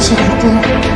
chamons ton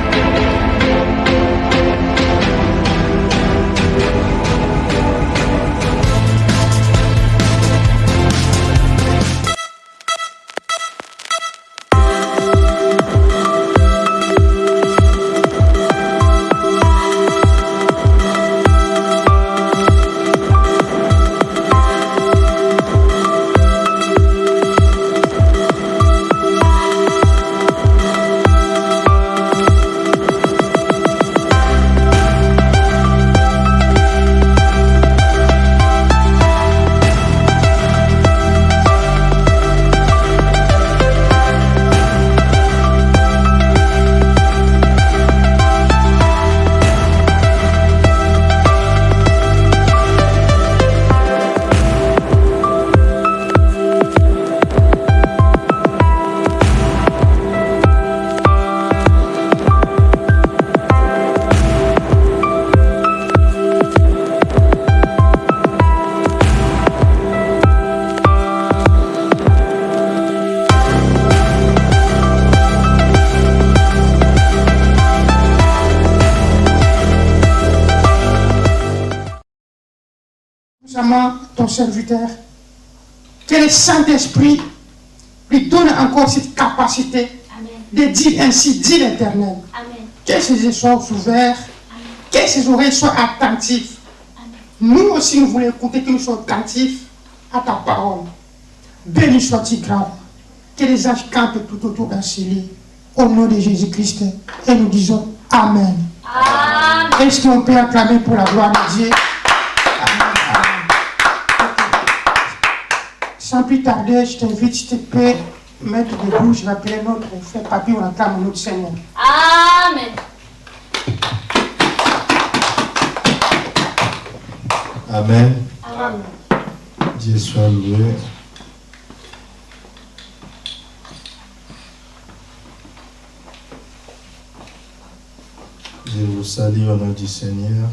ton serviteur, que le Saint-Esprit lui donne encore cette capacité de dire ainsi, dit l'Éternel? Que ses yeux soient ouverts, que ses oreilles soient attentives. Nous aussi, nous voulons écouter que nous soyons attentifs à ta parole. Béni soit-il grand. Que les âges cantent tout autour d'un lit. Au nom de Jésus-Christ. Et nous disons Amen. Est-ce qu'on peut acclamer pour la gloire de Dieu? Sans plus tarder, je t'invite, s'il te plaît, mettre debout, je vais appeler notre frère Papi, on acclame notre Seigneur. Amen. Amen. Amen. Dieu soit loué. Je vous salue au nom du Seigneur.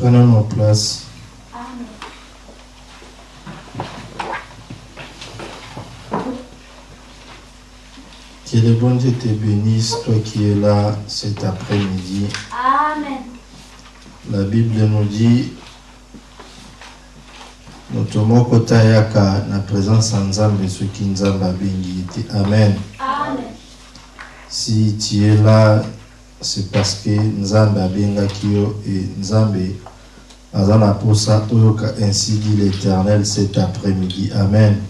Prenons nos places. Que le bon Dieu te bénisse, toi qui es là cet après-midi. Amen. La Bible nous dit motomoko tayaka na présence ya nzambe soki nzambe abengi ete amen Amen. si tu es là c'est parce que nzambe abengaki yo et nzambe aza na posa oyoka ainsi dit l'éternel cet après-midi. Amen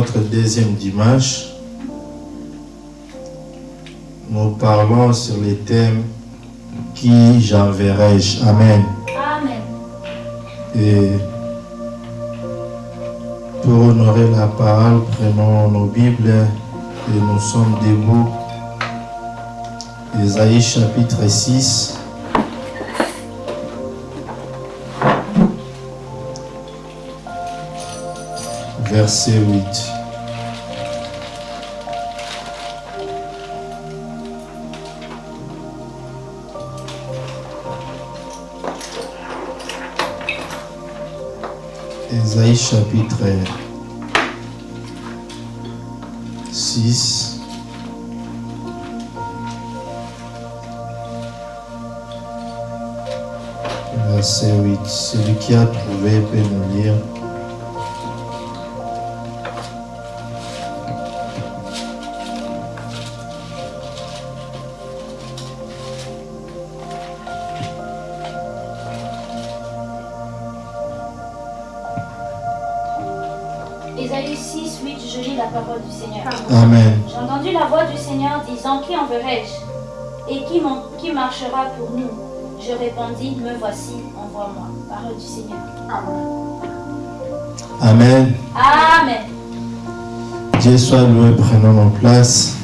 notre deuxième dimanche. Nous parlons sur les thèmes Qui j'enverrai-je Amen. Amen. Et pour honorer la parole, prenons nos Bibles et nous sommes debout. Ésaïe chapitre 6. Verset 8. Ésaïe chapitre 6. Verset 8. Celui qui a trouvé peut nous lire. Marchera pour nous Je répondis, me voici, envoie-moi. Parole du Seigneur. Amen. Amen. Dieu soit loué, prenons nos places.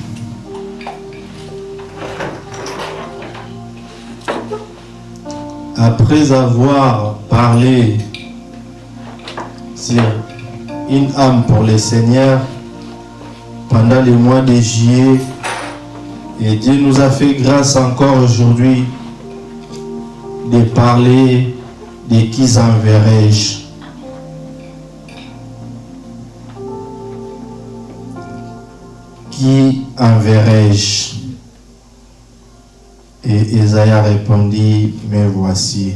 Après avoir parlé sur une âme pour le Seigneur pendant les mois de juillet, et Dieu nous a fait grâce encore aujourd'hui de parler de qui enverrai-je. Qui enverrai-je? Et Esaïe répondit, me voici.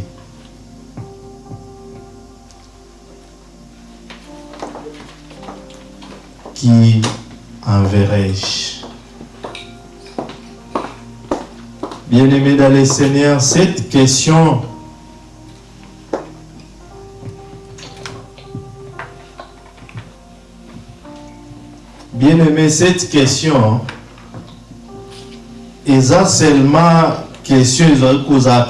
Qui enverrai-je? Bien-aimés dans le Seigneur, cette question Bien-aimé, cette question est seulement question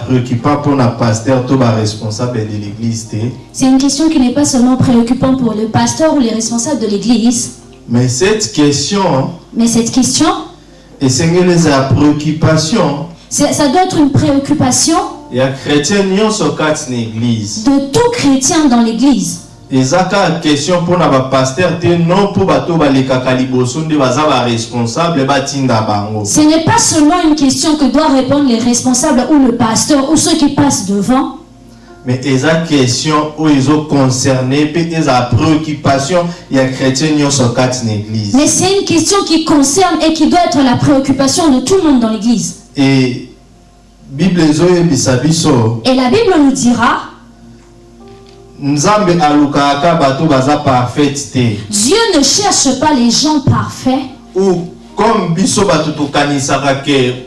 préoccupant pour le pasteur, responsable de l'église. C'est une question qui n'est pas seulement préoccupante pour le pasteur ou les responsables de l'église. Mais cette question, mais cette question, et c'est une préoccupation. Ça doit être une préoccupation. Il y De tout chrétien dans l'église. Ezaka question mpona pasteur te non mpo bato balekaka liboso nde baza responsable batinda bango. Ce n'est pas seulement une question que doivent répondre les responsables ou le pasteur ou ceux qui passent devant. Mais eza question oyo ezoconcerne mpe eza préoccupation ya chrétien nyonso kati na église. Mais c'est une question qui concerne et qui doit être la préoccupation de tout le monde dans l'église et et la bible nous dira dieu ne cherche pas les gens parfaits. Ou comme biso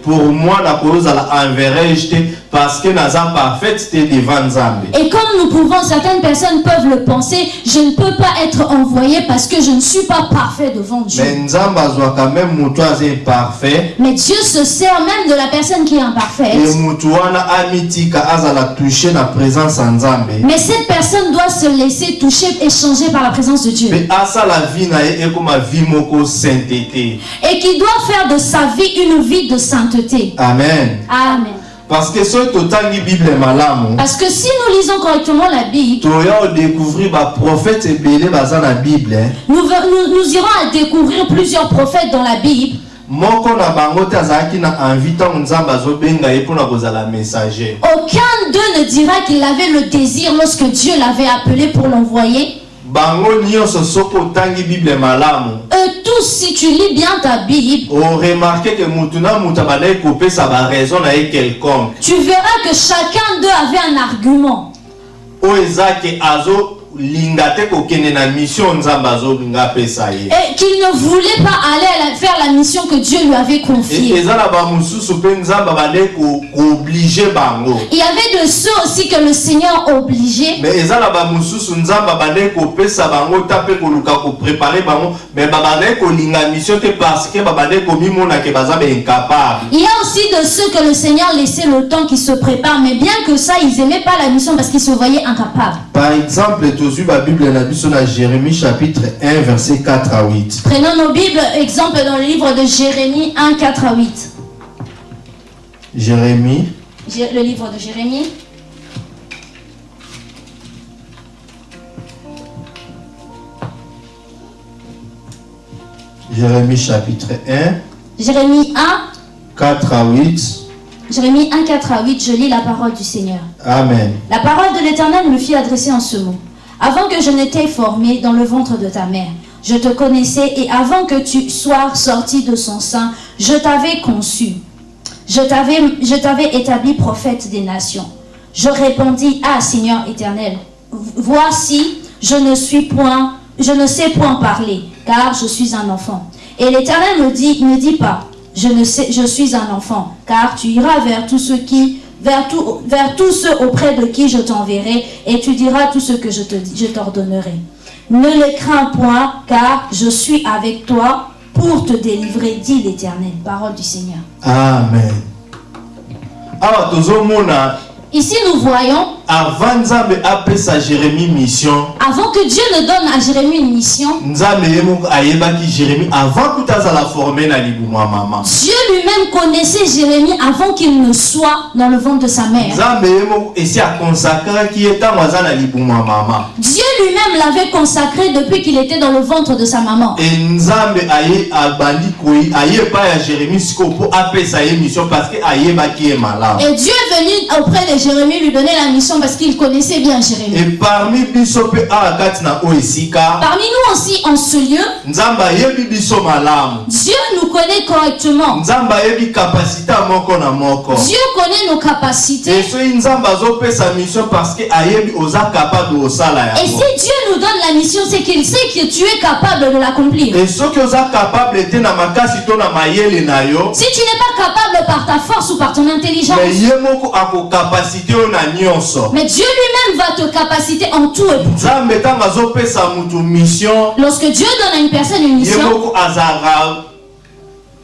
pour moi nakozala enverrai te parce que naza parfaite devant Nzambe. Et comme nous pouvons, certaines personnes peuvent le penser, je ne peux pas être envoyé parce que je ne suis pas parfait devant Dieu. Mais Nzambe quand même parfait. Mais Dieu se sert même de la personne qui est imparfaite. Mais cette personne doit se laisser toucher et changer par la présence de Dieu. Et qui doit faire de sa vie une vie de sainteté. Amen. Amen. Parce que si Bible Parce que si nous lisons correctement la Bible, découvrir prophète Bible. Hein. Nous, nous, nous irons à découvrir plusieurs prophètes dans la Bible. moko na bango te azalaki na envie ntango nzambe azobenga ye mpona kozala messager aucun d'eux ne dira qu'il avait le désir lorsque dieu l'avait appelé pour l'envoyer malamu. Eux tous si tu lis bien ta bible tu verras que chacun d'eux avait un argument eza ke azo mission et qu'il ne voulait pas aller faire la mission que Dieu lui avait confiée. Il y avait de ceux aussi que le Seigneur obligeait mais il y a aussi de ceux que le Seigneur laissait le temps qu'ils se préparent. Mais bien que ça ils n'aimaient pas la mission parce qu'ils se voyaient incapables. Par exemple tozwi Bible na biso na Jérémie chapitre 1 verset 4 à 8 prenons nos bibles exemple dans le livre de Jérémie 1 4 à 8 Jérémie. Le livre de Jérémie. Jérémie chapitre 1 Jérémie 1 4 à 8 Jérémie 1, 4 à 8, je lis la parole du Seigneur. Amen. La parole de l'Éternel me fit adresser en ce mot. Avant que je n'étais formé dans le ventre de ta mère, je te connaissais et avant que tu sois sorti de son sein, je t'avais conçu. Je t'avais établi prophète des nations. Je répondis, Ah Seigneur éternel, voici, je ne suis point, je ne sais point parler, car je suis un enfant. Et l'Éternel me dit, ne dis pas, je ne sais, je suis un enfant, car tu iras vers tous ceux qui, vers, tout, vers tous ceux auprès de qui je t'enverrai, et tu diras tout ce que je t'ordonnerai. Ne les crains point, car je suis avec toi pour te délivrer, dit l'Éternel. Parole du Seigneur. Amen. Ici, nous voyons, avant nzambe apesa jérémie mission avant que Dieu ne donne à Jérémie une mission, nzambe ayebaki jérémie avant kuta azala forme na libumu ya mama Dieu lui-même connaissait Jérémie avant qu'il ne soit dans le ventre de sa mère. nzambe ye moko esi akonsakraki ye ntango aza na libumu ya mama Dieu lui-même l'avait consacré depuis qu'il était dans le ventre de sa maman. e nzambe aye abandi koi aye epai ya jérémie sikoyo mpo apesa mission parce que ayebaki ye malamu Et Dieu est venu auprès de Jérémie lui donner la mission parce qu'il connaissait bien Jérémie. e parmi Parmi nous aussi, en ce lieu, Dieu nous connaît correctement. Dieu connaît nos capacités. Et si Dieu nous donne la mission, c'est qu'il sait que tu es capable de l'accomplir. Si tu n'es pas capable par ta force ou par ton intelligence, mais Dieu lui-même va te capaciter en tout et pour tout. Lorsque Dieu donne à une personne une mission,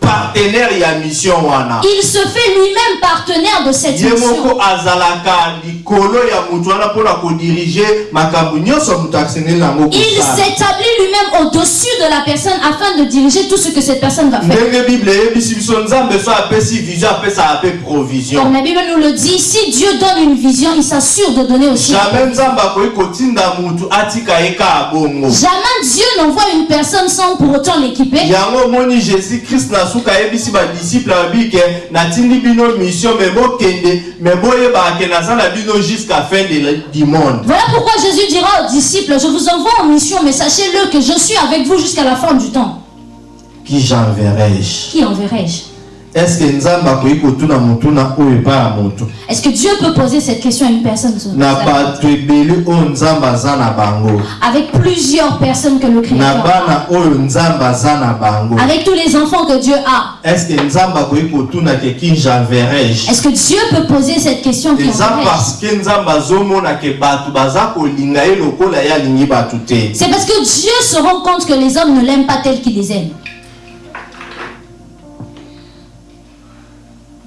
partenaire ya mission wana il se fait lui-même partenaire de cette mission. moko azalaka likolo ya mutu wana mpona kodirige makambo nyonso mutu akisengeli nango Il s'établit lui-même au-dessus de la personne afin de diriger tout ce que cette personne va faire. Comme provision la Bible nous le dit, si Dieu donne une vision, il s'assure de donner aussi. jamais Dieu n'envoie une personne sans pour autant l'équiper. Voilà pourquoi Jésus dira aux disciples, je vous envoie en mission, mais sachez-le que je suis avec vous jusqu'à la fin du temps. qui j'enverrai-je? Qui enverrai-je? Est-ce que Dieu peut poser cette question à une personne Avec plusieurs personnes que le Créateur a. Avec tous les enfants que Dieu a. Est-ce que Dieu peut poser cette question C'est parce que Dieu se rend compte que les hommes ne l'aiment pas tel qu'il les aime.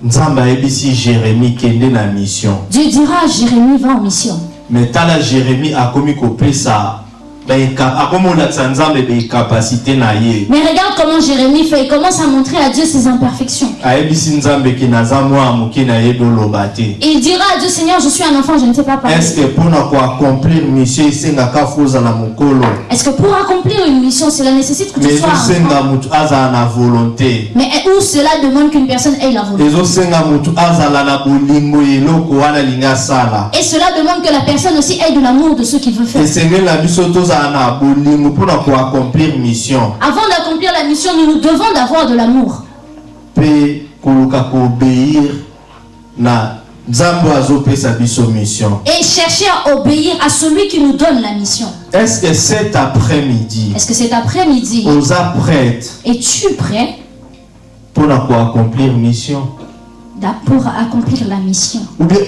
Nzambe ayebisi jérémi kende na mission Dieu dira à Jérémie, va en mission. me tala jérémi akomi kopesa baeka- akomi Mais regarde comment Jérémie fait. Il commence à montrer à Dieu ses imperfections. il dira à Dieu, Seigneur, je suis un enfant, je ne sais pas parler. Est-ce que pour accomplir une mission, cela nécessite que tu sois un volonté Mais où cela demande qu'une personne ait la volonté? Et cela demande que la personne aussi ait de l'amour de ce qu'il veut faire. Mission Avant d'accomplir la mission, nous nous devons d'avoir de l'amour. Et chercher à obéir à celui qui nous donne la mission. est ce que cet après-midi Est-ce que cet après-midi, es-tu prêt mpona koaccomplir mission? Pour accomplir la mission ou bien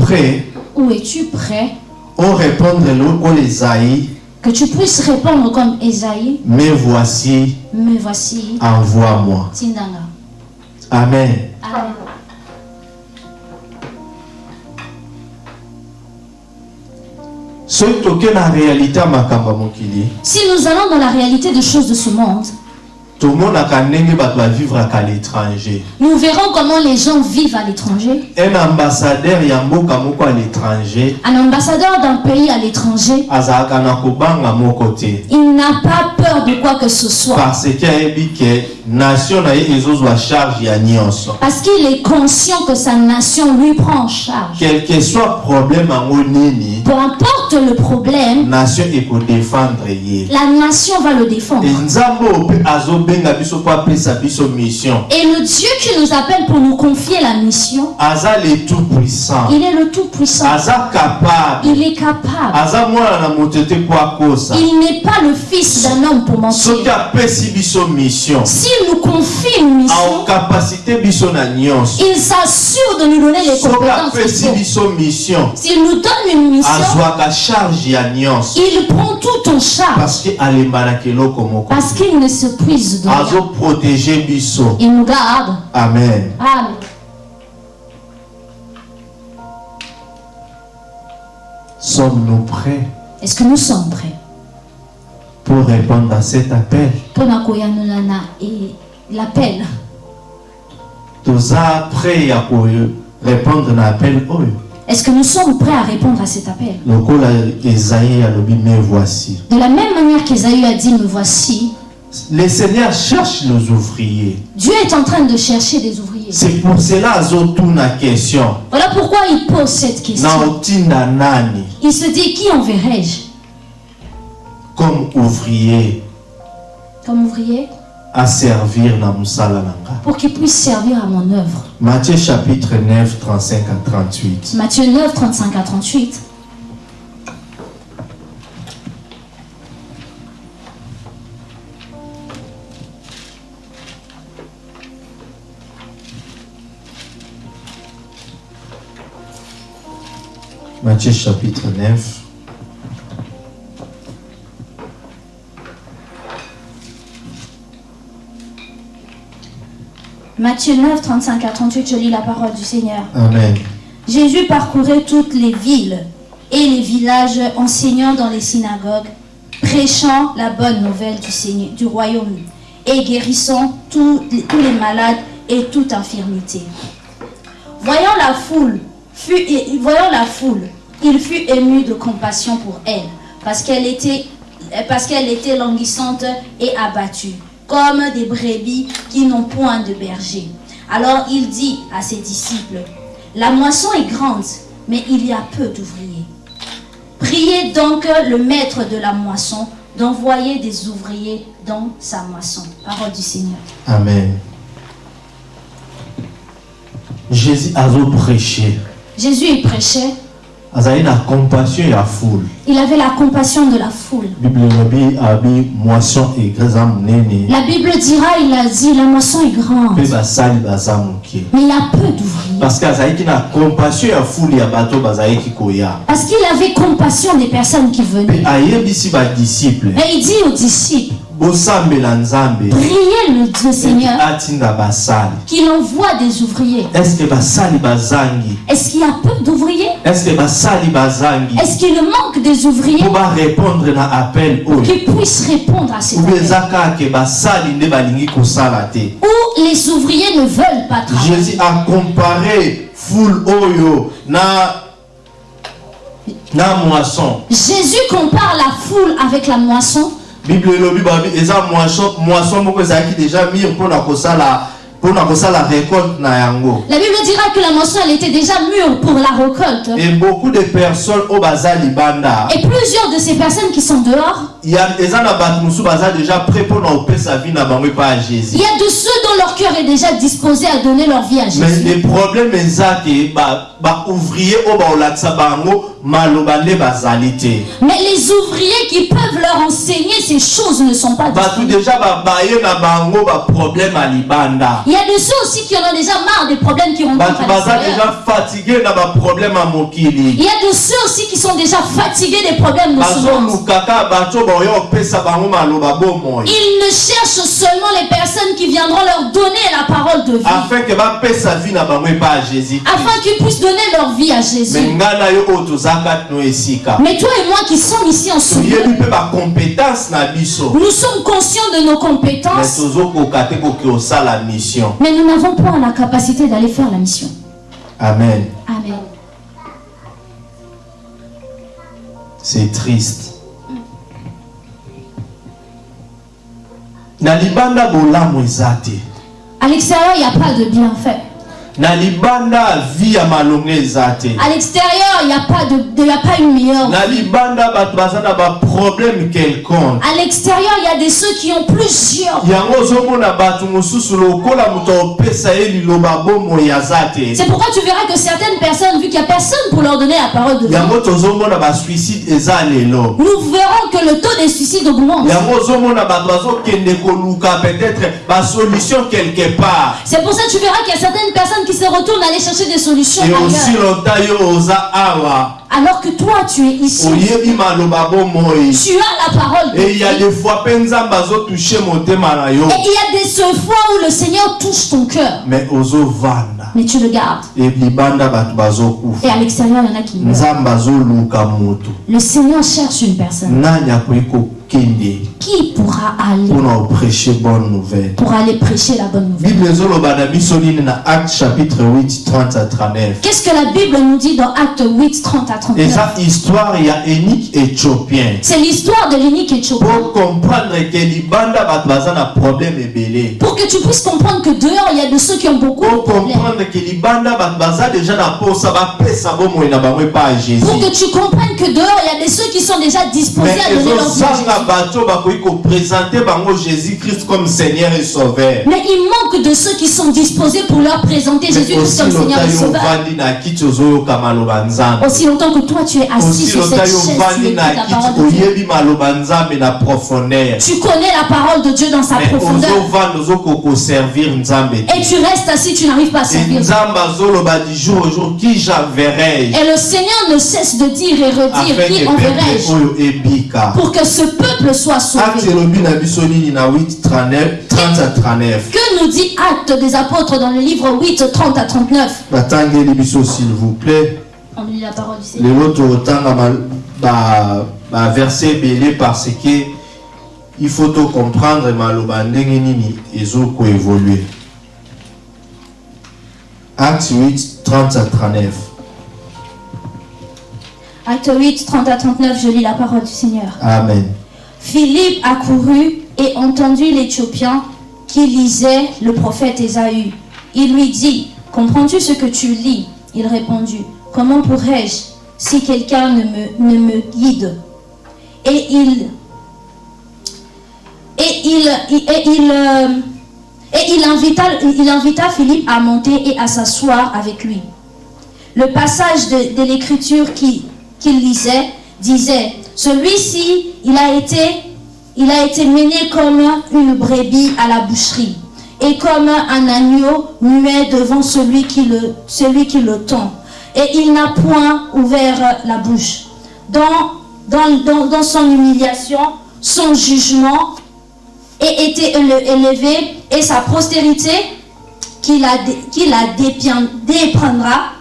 prêt Ou es-tu prêt orépondre oyo ezai que tu puisses répondre comme Esaïe me voici Me voici, envoie moi Tindanga. amen Amen. Si nous allons dans la réalité des choses de ce monde, nous verrons comment les gens vivent à l'étranger. un ambassadeur à l'étranger Un ambassadeur d'un pays à l'étranger, il n'a pas peur de quoi que ce soit. parce qu'il est conscient que sa nation lui prend en charge. quel que soit problème Peu importe le problème, nation la nation va le défendre. Et le Dieu qui nous appelle pour nous confier la mission, il est le Tout-Puissant. Il est capable. Il n'est pas le fils d'un homme pour mentir. S'il nous confie une mission, il s'assure de nous donner les compétences S'il nous donne une mission, il prend tout en charge parce qu'il ne se rien. Azoprotege biso. Il nous garde. amen. Amen. Sommes-nous prêts Est-ce que nous sommes prêts? pour répondre à cet appel? Mpona koyanolana et l'appel. Toza prêt à répondre à l'appel oyo Est-ce que nous sommes prêts à répondre à cet appel? De la même manière qu'Ésaü a dit, me voici, le seigneur cherche les ouvriers. Dieu est en train de chercher des ouvriers. c'est pour cela azotuna question. Voilà pourquoi il pose cette question. Il se dit, qui enverrai-je? Comme ouvrier. Comme ouvrier? À servir na pour qu'il puisse servir à mon œuvre. Matthieu chapitre 9 35 à 38 Matthieu 9, 35 à 38. Matthieu chapitre 9. Matthieu 9, 35 à 38, je lis la parole du Seigneur. Amen. Jésus parcourait toutes les villes et les villages, enseignant dans les synagogues, prêchant la bonne nouvelle du, Seigneur, du royaume et guérissant tous les, tous les malades et toute infirmité. Voyant la foule, fut, voyant la foule, il fut ému de compassion pour elle, parce qu'elle était, parce qu'elle était languissante et abattue, comme des brebis qui n'ont point de berger. Alors il dit à ses disciples, la moisson est grande, mais il y a peu d'ouvriers. Priez donc le maître de la moisson d'envoyer des ouvriers dans sa moisson. Parole du Seigneur. Amen. Jésus a prêché. Jésus il prêchait, il avait la compassion de la foule. La Bible dira, il a dit, la moisson est grande, mais il y a peu d'ouvriers. parce koya Parce qu'il avait compassion des personnes qui venaient. badisiple Et il dit aux disciples, priez le Dieu Seigneur qu'il envoie des ouvriers. estce basali bazangi? Est-ce qu'il y a peu d'ouvriers? Estce basali bazangi? Est-ce qu'il manque des ouvriers? Qui puissent répondre à cet appel. Où les ouvriers ne veulent pas travailler. jésus a comparé foule oyo na na moisson. Jésus compare la foule avec la moisson. Bible elobi babi eza moisson moisson moko ezalaki déjà mire mpona kosala mpona kosala récolte na yango La Bible dira que la moisson, elle était déjà mûre pour la récolte. et beaucoup de personnes baza libanda Et plusieurs de ces personnes qui sont dehors, eza na bato mosusu baza déjà prêt mpona kopesa vie na bango epai ya il jésus y a de ceux dont leur cœur est déjà disposé à donner leur vie à mais Jésus. le problème eza te ba- baouvrier oyo baolakisa bango maloba nde bazali te Mais les ouvriers qui peuvent leur enseigner ces choses ne sont pas disponibles. Il y a de ceux aussi qui en ont déjà marre des problèmes qui rencontrent à Il y a de ceux aussi qui sont déjà fatigués des problèmes de ce monde. Ils ne cherchent seulement les personnes qui viendront leur donner la parole de vie, afin qu'ils puissent donner leur vie à Jésus. Mais toi et moi qui sommes ici en ce moment, nous sommes conscients de nos compétences, mais nous n'avons pas la capacité d'aller faire la mission. amen. Amen. c'est triste À l'extérieur, il n'y a pas de bienfait. Na libanda vie ya malonga eza te À l'extérieur, il n'y a, pas de- de- il y a pas une meilleure na vie. libanda bato baza na baproblème quelconque À l'extérieur, il y a des ceux qui ont plusieurs. yango ozomona bato mosusu lokola moto aopesa ye liloba bomoi aza te C'est pourquoi tu verras que certaines personnes, vu qu'il n'y a personne pour leur donner la parole de yango tozomona basuicide eza lelo nous verrons que le taux des suicides augmente. yango ozomona bato bazokende koluka peut-être basolution quelque part C'est pour ça que tu verras qu'il y a certaines personnes qui se retournent aller chercher des solutions ailleurs. Alors que toi, tu es ici. Tu as la parole de et il y a des fois Et il y a des seules fois où le Seigneur touche ton cœur. mais mais tu le gardes. et à l'extérieur, il y en a qui meurent. Le Seigneur cherche une personne. Qui pourra aller pour aller prêcher la bonne nouvelle? Bible ezoloba na biso nini na acte chapitre 8 30 à 39 Qu'est-ce que la Bible nous dit dans Acte 8, 30 à 39 eza histoire ya énike éthiopien. C'est l'histoire de l'unique Éthiopien. pour que tu puisses comprendre que dehors, il y a de ceux qui ont beaucoup de pour problèmes. Pour que tu comprennes que dehors, il y a des ceux qui sont déjà disposés à donner leur vie à Jésus. ezozanga bato bakoki koprésente bango jésus christ comme seigneur et sauveur Mais il manque de ceux qui sont disposés pour leur présenter Jésus-Christ comme Seigneur et Sauveur. Aussi longtemps que toi, tu es assis sur cette chaise, tu écoutes la parole de Dieu. Tu connais la parole de Dieu dans sa profondeur. Et tu restes assis, tu n'arrives pas à servir. Et le Seigneur ne cesse de dire et redire qui enverrai-je pour que ce peuple soit sauvé. Elobi na biso nini na 8 39 30 à 39 Que nous dit Acte des Apôtres dans le livre 8, 30 à 39 batangeli biso s'il vous plaît. On lit la parole du Seigneur. tokotanga baverse ebele parce que il faut maloba ndenge nini ezokoévolue acte 8 30 à 39 Acte 8, 30 à 39, je lis la parole du Seigneur. amen Philippe accourut et entendit l'Éthiopien qui lisait le prophète Ésaü. Il lui dit, comprends-tu ce que tu lis? Il répondit, comment pourrais-je si quelqu'un ne me, guide? Et il... Et il... Et il, euh, il invita, il invita Philippe à monter et à s'asseoir avec lui. Le passage de, l'écriture qui- qu'il lisait disait, celui-ci, il a été, a mené comme une brebis à la boucherie et comme un agneau muet devant celui qui le, tend. Et il n'a point ouvert la bouche. Dans, son humiliation, son jugement ait été éle- élevé et sa postérité qui la, qui la déprendra,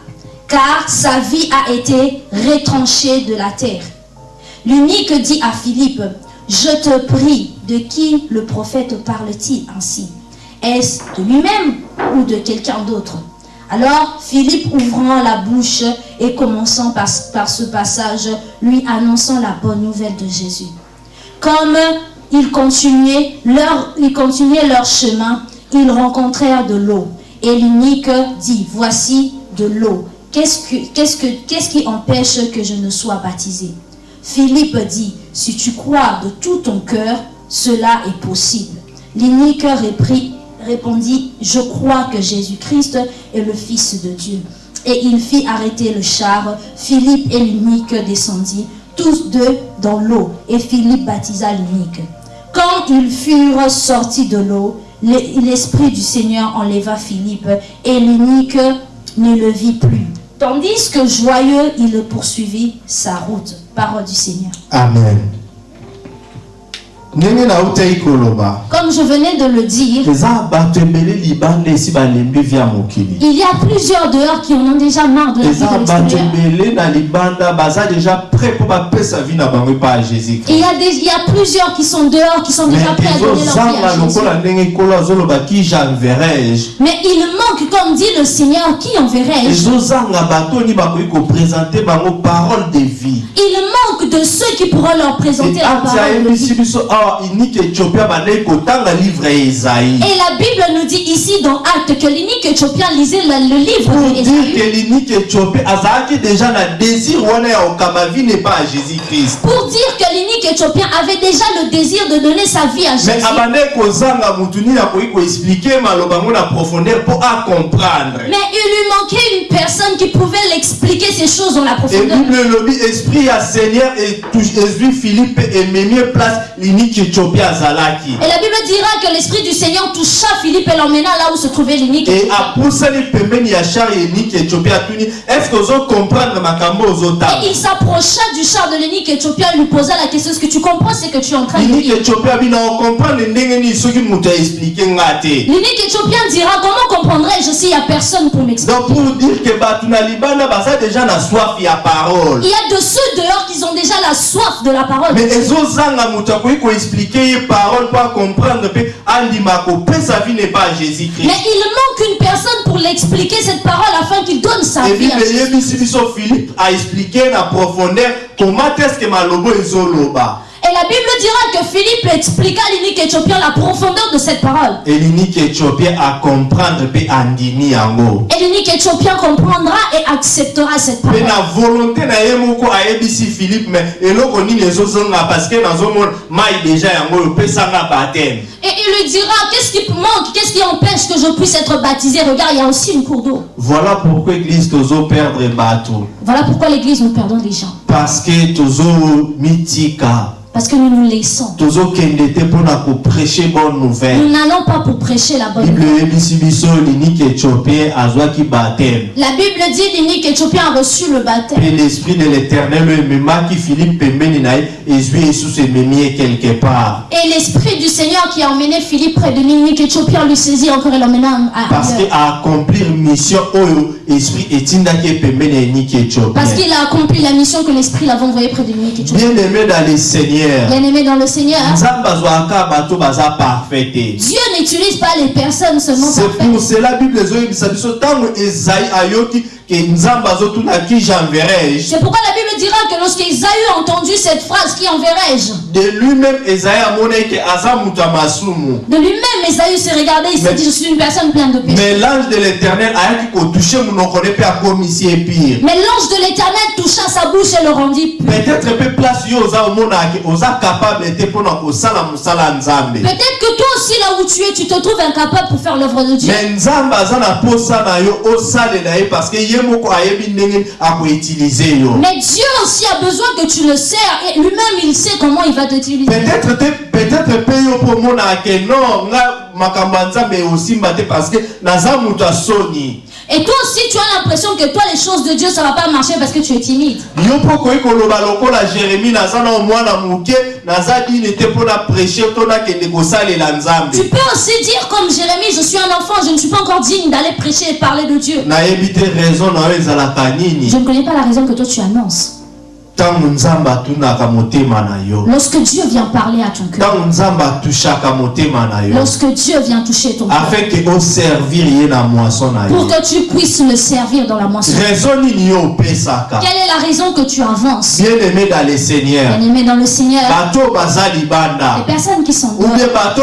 car sa vie a été retranchée de la terre. L'unique dit à Philippe, je te prie, de qui le prophète parle-t-il ainsi? Est-ce de lui-même ou de quelqu'un d'autre? Alors Philippe ouvrant la bouche et commençant par, ce passage, lui annonçant la bonne nouvelle de Jésus. Comme ils continuaient leur, chemin, ils rencontrèrent de l'eau. Et l'unique dit, voici de l'eau. Qu'est-ce, que, qu'est-ce, que, qu'est-ce qui empêche que je ne sois baptisé? Philippe dit, si tu crois de tout ton cœur, cela est possible. L'unique répondit, je crois que Jésus-Christ est le Fils de Dieu. Et il fit arrêter le char. Philippe et l'unique descendirent, tous deux dans l'eau, et Philippe baptisa l'unique. Quand ils furent sortis de l'eau, l'e- l'Esprit du Seigneur enleva Philippe, et l'unique ne le vit plus. Tandis que joyeux, il poursuivit sa route. Parole du Seigneur. amen Comme je venais de le dire, il y a plusieurs dehors qui en ont déjà marre de la vie de Et il y, a des, il y a plusieurs qui sont dehors, qui sont déjà prêts à donner leur vie à Jésus. Mais il manque, comme dit le Seigneur, qui enverrai-je Il manque de ceux qui pourront leur présenter la parole de vie. Biso awa inike éthiopia bandeki kotanga livre ya ezaïe Et la Bible nous dit ici dans Acte que l'unique éthiopien lisait le, le livre pour dire que l'inike éthiopie azalaki déjà na désir wana ya kokamba vie n'est pas à jésus christ Pour dire que l'unique éthiopien avait déjà le désir de donner sa vie à mais Jésus. Mais il lui manquait une personne qui pouvait l'expliquer ces choses dans la et profondeur. bible elobi esprit ya seigneur ezwi philippe ememi place l'inike Et la Bible dira que l'esprit du Seigneur toucha Philippe et l'emmena là où se trouvait l'unique Et apusani pembeni ya char yeniki Éthiopia atuni est-ce que ozo comprendre makambo ozotala Et il s'approcha du char de l'unique éthiopien et lui posa la question Est-ce que tu comprends ce que tu es en train de dire L'unique éthiopien dira Comment comprendrais-je s'il n'y a personne pour m'expliquer? Donc pour dire que déjà na soif ya parole. Il y a de ceux dehors qui ont déjà la soif de la parole. mais ezozanga moto akoki koexplike ye parole mpo acomprendre mpe andima kopesa vie ne pas à jésus Mais il manque une personne pour l'expliquer cette parole afin qu'il donne sa vie à ebible Jésus. eyebisi biso philippe aexplike na profondeur comment est ce que malobo ezoloba Et la Bible dira que Philippe expliqua à l'unique éthiopien la profondeur de cette parole. eliniki éthiopien acomprendre mpe andimi yango Et l'unique éthiopien comprendra et acceptera cette parole. na volonté na ye moko ayebisi philippe me eloko nini ezozonga parce que nazomona mai deja yango oyo opesanga bateme Et il lui dira Qu'est-ce qui manque Qu'est-ce qui empêche que je puisse être baptisé? Regarde, il y a aussi une cour d'eau. voilà pourquoi église tozoperdre bato Voilà pourquoi l'église, nous perdons des gens. Parce que tozomitika Parce que nous nous laissons. Nous n'allons pas pour prêcher la bonne nouvelle. La Bible dit l'unique éthiopien a reçu le baptême. mpe l'esprit de l'éternel ememaki philippe quelque part Et l'esprit du Seigneur qui a emmené Philippe près de l'unique éthiopien lui saisit encore et l'emmena à parce que ailleurs. accomplir mission esprit ya eniki éthiopien Parce qu'il a accompli la mission que l'esprit l'avait envoyé près de l'unique éthiopien. bien aimé dans le seigneur. Bien aimé dans le Seigneur, Dieu n'utilise pas les personnes seulement c'est pour parfaites. cela bible C'est pourquoi la Bible dira que lorsque Isaïe a entendu cette phrase, qui enverrai-je de lui-même Isaïe s'est regardé, il s'est Mais- dit, je suis une personne pleine de péché. mais l'ange de l'éternel Mais l'ange de l'éternel toucha sa bouche et le rendit peut-être Peut-être que toi aussi, là où tu es, tu te trouves incapable pour faire l'œuvre de Dieu. ye parce que ye moko ayebi ndenge akoutilize yo Mais Dieu aussi a besoin que tu le sers et lui-même il sait comment il va t'utiliser. peut-être peut-être mpe yo mpo omonaka ke non nga makambo ya nzambe osimba te parce que naza moto ya soni Et toi aussi, tu as l'impression que toi, les choses de Dieu, ça va pas marcher parce que tu es timide. Tu peux aussi dire comme Jérémie, je suis un enfant, je ne suis pas encore digne d'aller prêcher et parler de Dieu. Je ne connais pas la raison que toi tu annonces. Lorsque Dieu vient parler à ton cœur, lorsque Dieu vient toucher ton cœur, pour que tu puisses le servir dans la moisson. Quelle est la raison que tu avances? Bien aimé dans le seigneur. Bien aimé dans le Seigneur, les personnes qui sont ou dehors,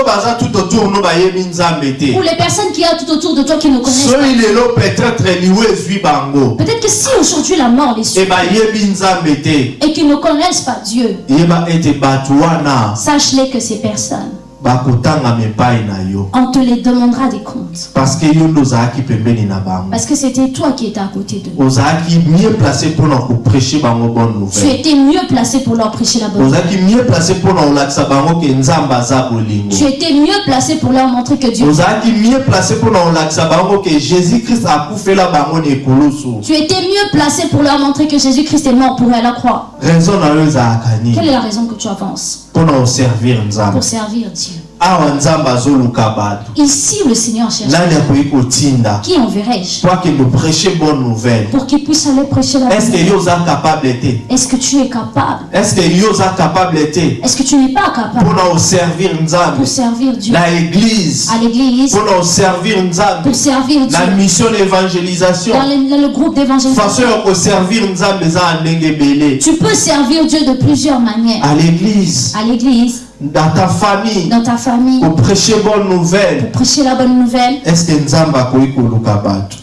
ou les personnes qui a tout autour de toi qui ne connaissent pas. Peut-être que si aujourd'hui la mort les suit et qu'ils ne connaissent pas Dieu, bato wana sache-les que ces personnes, on te les demandera des comptes. parce que c'était toi qui étais à côté d'eux. Tu étais mieux placé pour leur prêcher la bonne nouvelle. Tu étais mieux placé pour leur montrer que Dieu. Tu étais mieux placé pour leur montrer que Jésus-Christ est mort pour eux à la croix. Quelle est la raison que tu avances? Pour servir Dieu Ici, le Seigneur cherche. Qui enverrai-je? Pour qu'ils puissent aller prêcher la bonne est ce que Est-ce que tu es capable? Est ce que capable te Est-ce que tu n'es pas capable? Mpona koservir nzambe. Pour servir Dieu. À l'église, mpona koservir nzambe. Pour servir Dieu. na mission d'évangélisation. Dans le, groupe d'évangélisation. Tu peux servir Dieu de plusieurs manières. à l'église. À l'église, dans ta famille dans ta famille, koprêche bonne nouvelle. Prêcher la bonne nouvelle. est ce que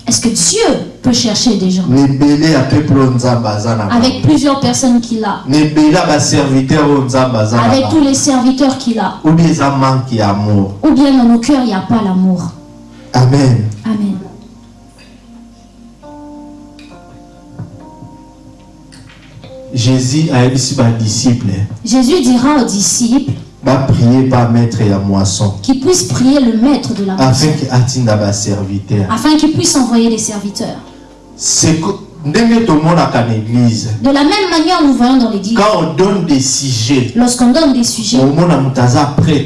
Est-ce que Dieu peut chercher des gens? Avec plusieurs personnes qu'il a, avec tous les serviteurs qu'il a, ou bien ou bien dans nos cœurs, il n'y a pas l'amour. amen. Amen. jésus ayebisi badisciple Jésus dira aux disciples, va prier par maître et à moisson. Qui puisse prier le maître de la moisson. Afin qu'il serviteur. Afin qu'il puisse envoyer des serviteurs. C'est. De la même manière, nous voyons dans l'église. Quand on donne des sujets. Lorsqu'on donne des sujets.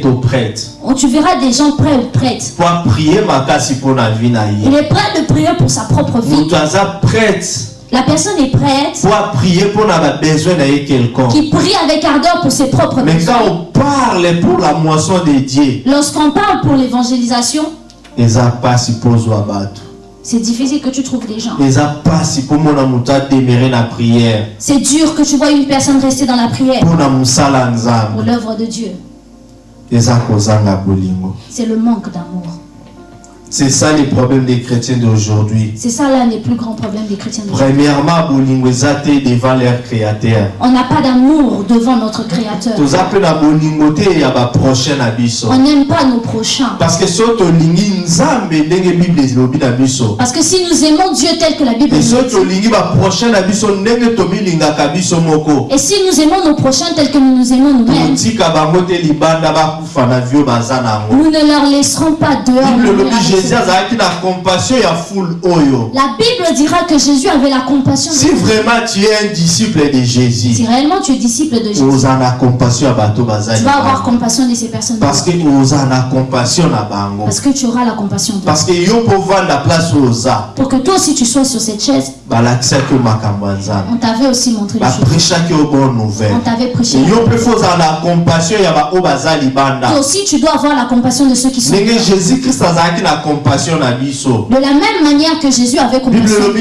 au prêtre. Oh, tu verras des gens prêts ou prêtres. Pour prier Il est prêt de prier pour sa propre vie. prêtre. La personne est prête. Pour prier pour besoin de quelqu'un. Qui prie avec ardeur pour ses propres Mais quand on parle pour la moisson de Dieu. Lorsqu'on parle pour l'évangélisation. C'est difficile que tu trouves des gens. C'est dur que tu vois une personne rester dans la prière. Pour l'œuvre de Dieu. C'est le manque d'amour. C'est ça les problèmes des chrétiens d'aujourd'hui. C'est ça l'un des plus grands problèmes des chrétiens d'aujourd'hui. Premièrement, devant leur créateur. On n'a pas d'amour devant notre créateur. On n'aime pas nos prochains. Parce que si Parce que si nous aimons Dieu tel que la Bible nous dit. Et si nous aimons nos prochains tel que nous nous aimons nous-mêmes. Nous ne leur laisserons pas dehors. La Bible dira que Jésus avait la compassion. Si vraiment tu es un disciple de Jésus. Si réellement tu es disciple de Jésus. Tu vas avoir compassion de ces personnes. Parce que Parce que tu auras la compassion de Parce que la place Pour que toi aussi tu sois sur cette chaise. On t'avait aussi montré les choses. On t'avait prêché. Toi aussi tu dois avoir la compassion de ceux qui sont. Jésus Christ a compassion na biso. De la même manière que Jésus avait compassion.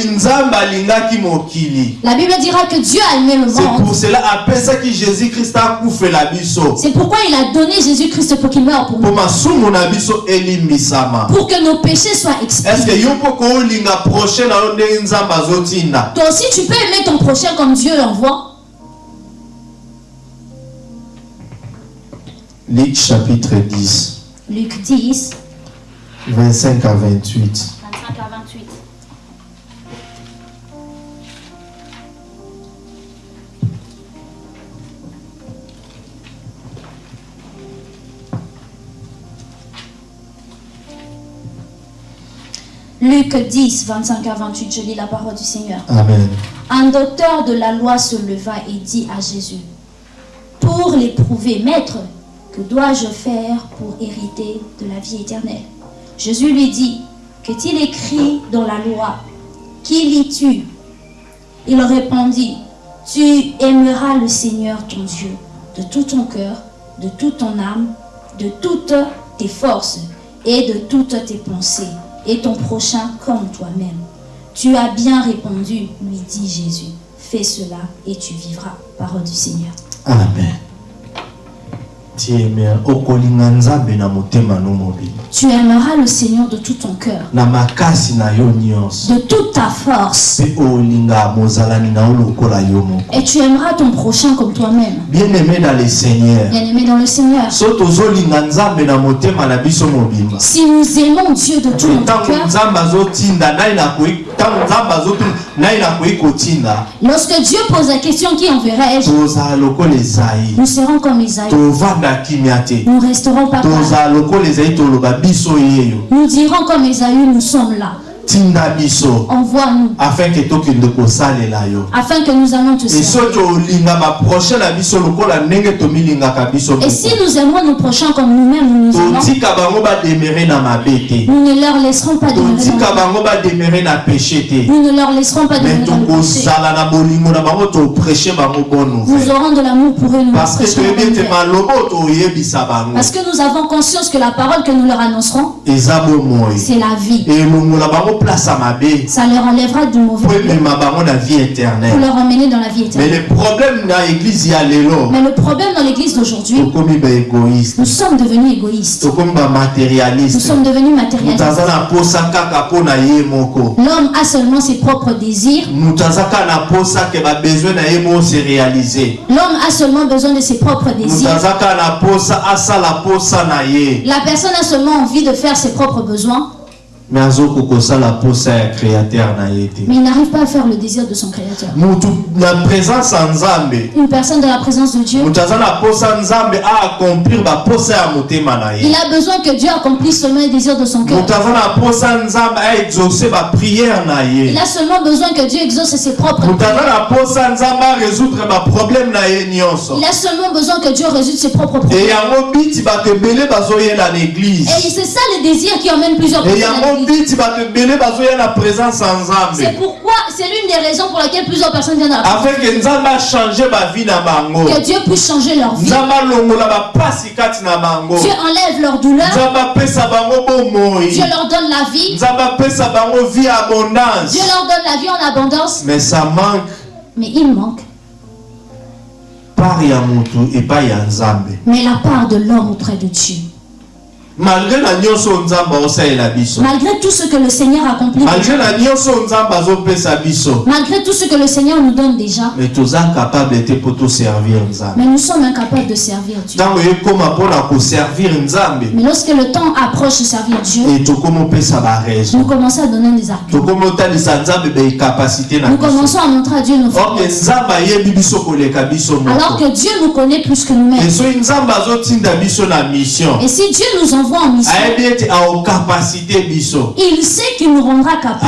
La Bible dira que Dieu a aimé le monde. C'est pour cela apesa que Jésus Christ a la biso. C'est pourquoi il a donné Jésus Christ pour qu'il meure pour nous. Pour que nos péchés soient expiés. Est-ce que yo poko linga prochain na? Toi aussi tu peux aimer ton prochain comme Dieu l'envoie. Luc chapitre 10. Luc 10. 25 à 28. 25 à 28. Luc 10, 25 à 28, je lis la parole du Seigneur. Amen. Un docteur de la loi se leva et dit à Jésus, Pour l'éprouver, Maître, que dois-je faire pour hériter de la vie éternelle? Jésus lui dit, qu'est-il écrit dans la loi? Qui lis-tu? Il répondit, tu aimeras le Seigneur ton Dieu de tout ton cœur, de toute ton âme, de toutes tes forces et de toutes tes pensées, et ton prochain comme toi-même. Tu as bien répondu, lui dit Jésus. Fais cela et tu vivras. Parole du Seigneur. Amen. Tu aimeras le Seigneur de tout ton cœur. De toute ta force. Et tu aimeras ton prochain comme toi-même. Bien-aimé dans le Seigneur. Bien-aimé dans le Seigneur. Si nous aimons Dieu de tout notre cœur. Lorsque Dieu pose la question qui enverrai-je? Nous serons comme Isaïe. Nous resterons pas Nous dirons comme Isaïe, nous sommes là tinda biso envoie-nous. afin que tokende kosalela yo. Afin que nous allons te servir. et soki olinga baprochain na biso lokola ndenge tomilingaka biso et si nous aimons nos prochains comme nous-mêmes nous nous aimons. Totika bango bademere na mabe te nous ne leur laisserons pas demeurer totika bango bademere na péché te. Nous ne leur laisserons pas demeurer dans le péché. tokozala na bolingo na bango toprêche bango bonne nouvelle. nous aurons de l'amour pour eux nous parce que toyebi ete maloba toyebisa bango. Parce que nous avons conscience que la parole que nous leur annoncerons eza bomoi. c'est la vie. Elongola bango ça leur enlèvera du mauvais pour leur emmener dans la vie éternelle. Mais le problème dans l'église Mais le problème dans l'église d'aujourd'hui, nous sommes devenus égoïstes. Nous sommes devenus matérialistes. L'homme a seulement ses propres désirs. L'homme a seulement besoin de ses propres désirs. La personne a seulement envie de faire ses propres besoins. Mais il n'arrive pas à faire le désir de son créateur. Une personne dans la présence de Dieu, il a besoin que Dieu accomplisse seulement les désirs de son cœur. Il a seulement besoin que Dieu exauce ses propres nyonso Il a seulement besoin que Dieu résoudre ses propres problèmes. Et c'est ça le désir qui emmène plusieurs personnes C'est pourquoi, c'est l'une des raisons pour laquelle plusieurs personnes viennent à la afin bango que Dieu puisse changer leur vie. Dieu enlève leur douleur. Dieu leur donne la vie. Dieu leur donne la vie en abondance. mais ça manque Mais il manque. Mais la part de l'homme auprès de Dieu. Malgré nyonso biso. Tout ce que le Seigneur accomplit, malgré nyonso biso. Malgré tout ce que le Seigneur nous donne déjà, mais toza capable nzambe. Mais nous sommes incapables de servir Dieu. nzambe Mais lorsque le temps approche de servir Dieu, e opesa nous commençons à donner des arguments. tokóma otalisa nzambe baekapasité na Nous commençons à montrer à Dieu nos biso koleka biso Alors que Dieu nous connaît plus que nous-mêmes. biso na mission Et si Dieu nous envoie en mission, il sait qu'il nous rendra capables.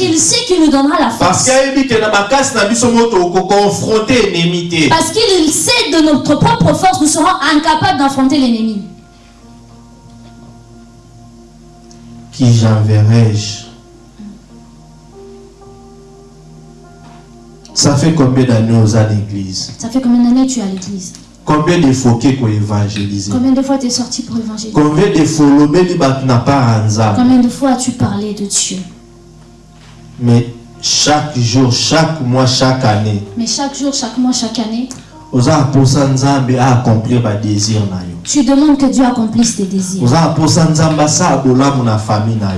Il sait qu'il nous donnera la force. Parce qu'il sait de notre propre force, nous serons incapables d'affronter l'ennemi. qui j'enverrai-je? Ça fait combien d'années aux à l'église? Ça fait combien d'années tu es à l'église? Combien de fois que évangéliser Combien de fois tu es sorti pour évangéliser? Combien de fois na Combien de fois as-tu parlé de Dieu? Mais chaque jour chaque mois chaque année. Mais chaque jour, chaque mois, chaque année, oza aposa nzambe accomplir badésir na yo tu demandes que Dieu accomplisse tes désirs.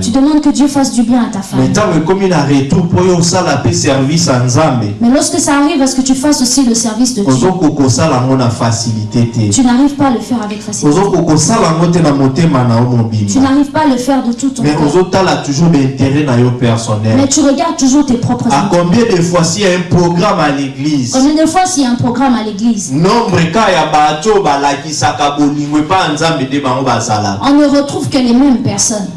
Tu demandes que Dieu fasse du bien à ta famille. Mais lorsque ça arrive à ce que tu fasses aussi le service de Dieu, tu n'arrives pas à le faire avec facilité. Tu n'arrives pas à le faire de tout ton mais cœur. Mais tu regardes toujours tes propres intérêts. combien de fois s'il y a un programme à l'église? Combien de fois s'il y a un programme à l'église, nombre bato oyo balakisaka on ne retrouve que les mêmes personnes.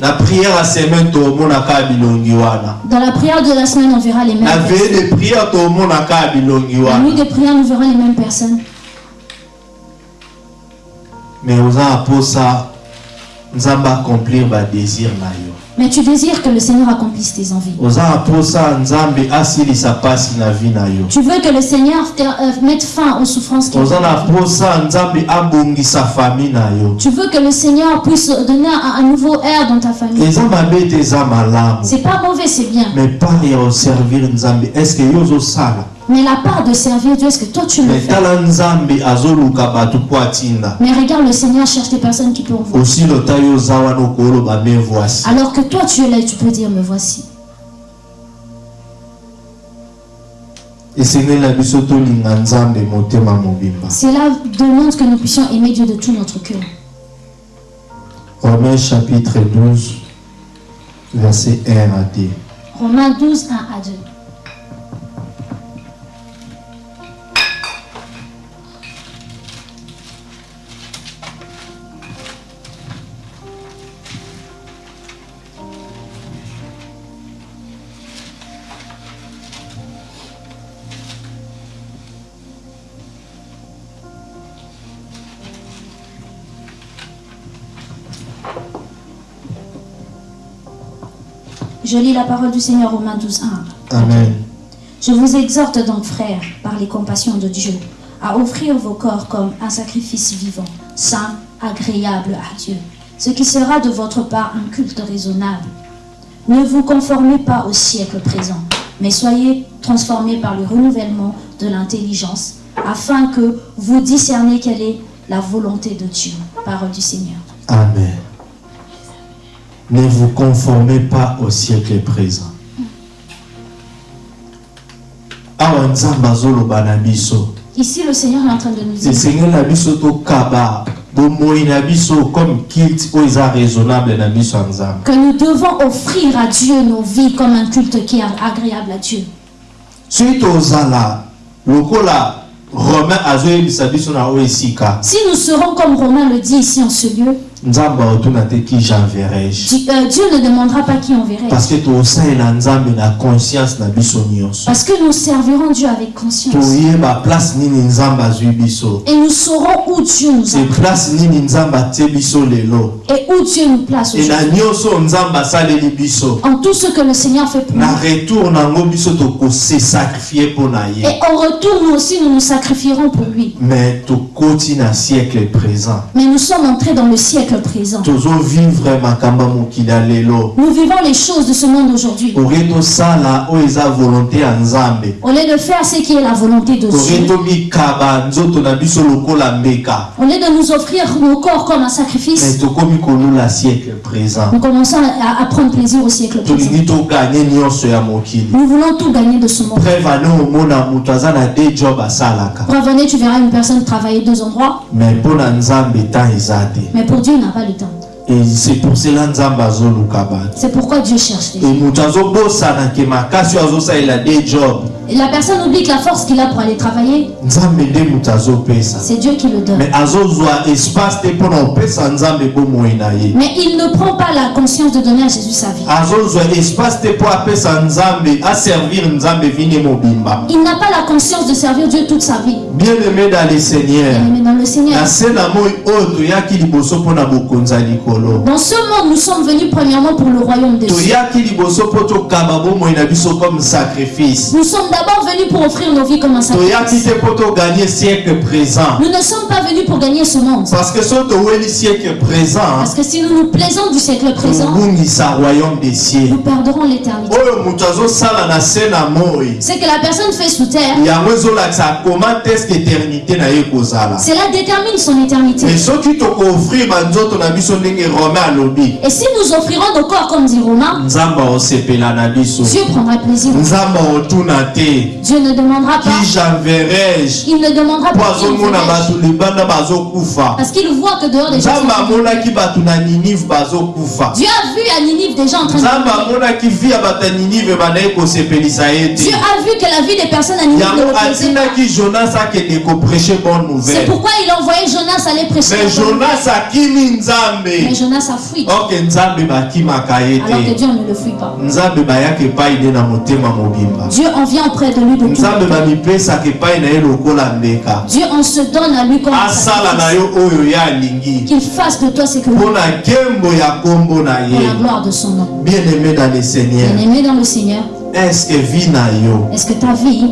na prière wana Dans la prière de la semaine, on verra les mêmes na personnes. La nuit de prière, nous verrons les mêmes personnes. mais oza na posa nzambe accomplir badésir na yo Mais tu désires que le Seigneur accomplisse tes envies. Tu veux que le Seigneur euh, mette fin aux souffrances qu'il Tu veux que le Seigneur puisse donner un, nouveau air dans ta famille. C'est pas mauvais, c'est bien. mais oservir nzambe estce yo Mais la part de servir Dieu, est-ce que toi tu le fais? Mais regarde, le Seigneur cherche des personnes qui peuvent voici Alors que toi tu es là et tu peux dire, me voici. Cela demande que nous puissions aimer Dieu de tout notre cœur. romains chapitre 12 verset 1 à 2 Romains 12, 1 à 2. Je lis la parole du Seigneur Romains 12, 1. amen Je vous exhorte donc, frères, par les compassions de Dieu, à offrir vos corps comme un sacrifice vivant, saint, agréable à Dieu, ce qui sera de votre part un culte raisonnable. Ne vous conformez pas au siècle présent, mais soyez transformés par le renouvellement de l'intelligence, afin que vous discerniez quelle est la volonté de Dieu. Parole du Seigneur. amen ne vous conformez pas au siècle présent. Ici, le Seigneur est en train de nous dire. Esengeli na biso tokaba. Bomoi na comme raisonnable nzambe. Que nous devons offrir à Dieu nos vies comme un culte qui est agréable à Dieu. romain Si nous serons comme Romain le dit ici en ce lieu, j'enverrai-je euh, Dieu ne demandera pas qui enverrait. parce que tosalela nzambe na conscience na biso nyonso Parce que nous servirons Dieu avec conscience. toyeba place nini nzambe azwi biso Et nous saurons où Dieu nous place nini nzambe atie biso lelo et où Dieu nous place na aujourd'hui. biso En tout ce que le Seigneur fait pour na nous. retour nango biso tokose sacrifie mpo na ye Et en retour, nous aussi, nous nous sacrifierons pour lui. mais tokoti na siècle présent Mais nous sommes entrés dans le siècle présent. Nous vivons les choses de ce monde aujourd'hui. Au lieu de faire ce qui est la volonté de Dieu, au lieu de nous offrir nos corps comme un sacrifice, nous commençons à, à prendre plaisir au siècle présent. Nous voulons tout gagner de ce monde. preuve tu verras une personne travailler deux endroits, mais pour Dieu, n'a pas le temps. C'est pour cela nzambe azoluka bato C'est pourquoi Dieu cherche les gens. moto azobosana ke makasi oyo azosalela de job Et la personne oublie que la force qu'il a pour aller travailler, nzambe nde moto azopesa c'est Dieu qui le donne. mais azozwa espace te mpona kopesa nzambe bomoi na ye Mais il ne prend pas la conscience de donner à Jésus sa vie. azozwa espace te mpo apesa nzambe aservir nzambe vini mobimba Il n'a pas la conscience de servir Dieu toute sa vie. bien aimé dans le seigneur Mais dans le Seigneur, na se na moi oyo toyaki liboso mpona bokonzi ya likolo dans ce monde, nous sommes venus premièrement pour le royaume des cieux. Nous sommes d'abord venus pour offrir nos vies comme un sacrifice. présent Nous ne sommes pas venus pour gagner ce monde. parce que so toweli siècle présent Parce que si nous nous plaisons du siècle présent, des cieux nous perdrons l'éternité. oyo moto azosala na se na moi Ce que la personne fait sous terre, cela détermine son éternité. mais Et si nous offrirons nos corps comme dit Romain, Dieu prendra plaisir. Dieu ne demandera pas, qui j'enverrai-je? Il ne demandera pas qui Parce qu'il voit que dehors des gens. Dieu a vu à Ninive des gens en train de. Dieu a vu que la vie des personnes à Ninive ne jonas C'est pourquoi il a envoyé Jonas aller prêcher. mais la bonne nouvelle. Mais Jonas a fui. Alors que Dieu ne le fuit pas. Dieu en vient auprès de lui de tout. Dieu en se donne à lui comme Qu'il fasse de toi ce que pour la gloire de son nom. bien aimé dans le seigneur. Bien-aimé dans le Seigneur, est-ce que vi na yo? Est-ce que ta vie,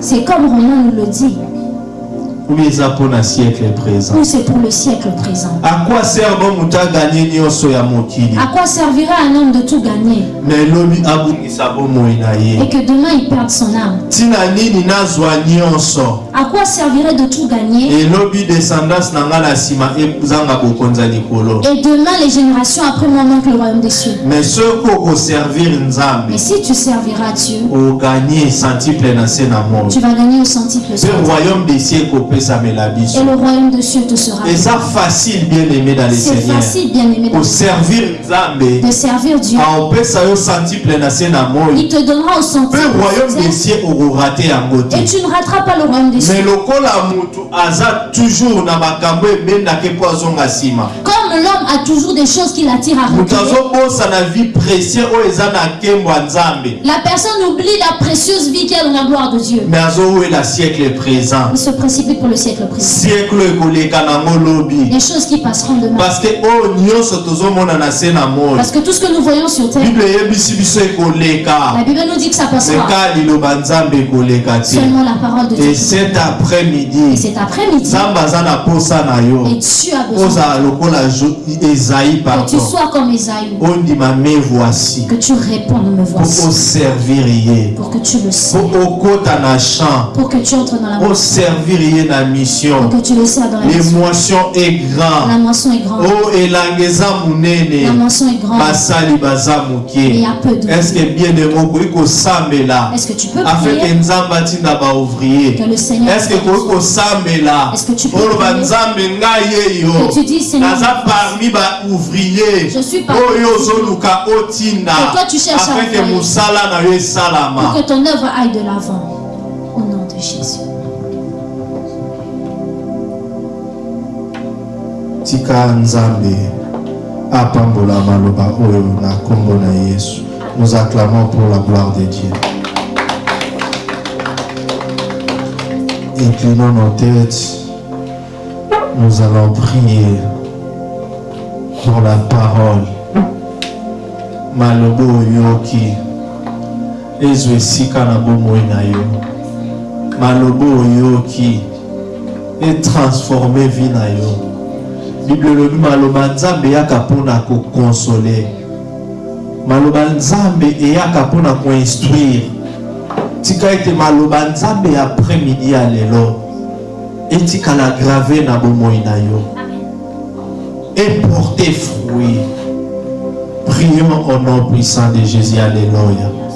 c'est comme Romain nous le dit, ou c'est pour le siècle présent. À quoi servira un homme de tout gagner? Et que demain il perde son âme. À quoi servirait de tout gagner? Et demain les générations après moi manquent le royaume des cieux. Mais si tu serviras Dieu, tu vas gagner au centuple. mpe royaume des biso Et le royaume de cieux te sera donné. eza facile bien aimé dans le C'est seigneur facile, bien aimé, de servir Dieu. Il te donnera au centuple. Et tu ne rateras pas le royaume des cieux. mais l'homme a toujours des choses qui l'attirent à nzambe la personne oublie la précieuse vie qu'elle a dans la gloire de Dieu. mais siècle présent Il se précipite pour le siècle présent. Les choses qui passeront demain. parce que moi Parce que tout ce que nous voyons sur terre, la Bible nous dit que ça passera. Seulement la parole de Dieu. et cet Et après-midi cet na yo et Dieu a besoin Esaïe, Que tu sois comme Esaïe. On dit ma me voici. Que tu répondes me voici. Pour servir Pour que tu le sais. Pour champ. Pour que tu entres dans la Pour servir la mission. Pour que tu le sers dans la mission. L'émotion est grande. La moisson est grande. Oh elangeza munene. La moisson est grande. Basali baza muke. Il y a peu de. Est-ce que bien de moko iko sambela? Est-ce que tu peux prier? Afin que nzamba tinda ba ouvrier. Que le Seigneur. Est-ce que ko sambela? Est-ce que tu peux prier? nzambe ngai yeyo. Que tu dis Seigneur. Parmi ba ouvrier. Je suis parmi. Oyo zoluka cherches afin que musala na yo salama. Pour que ton œuvre aille de l'avant. Au nom de Jésus. tika nzambe apambola maloba oyo na nkombo na yesu nous acclamons pour la gloire de dieu inclinons nos têtes nous allons prier la parole. Maloba oyoki. Ezwa esika na bomoi na yo. Maloba oyoki. Etransforme vi na yo. Bible elobi maloba nzambe eyaka mpona kokonsole. Maloba nzambe eyaka mpona koinstruire. Tika ete maloba nzambe ya après midi ya lelo etikala grave na bomoi na yo eporte fruit. Prions au nom puissant de jésus. Alléluia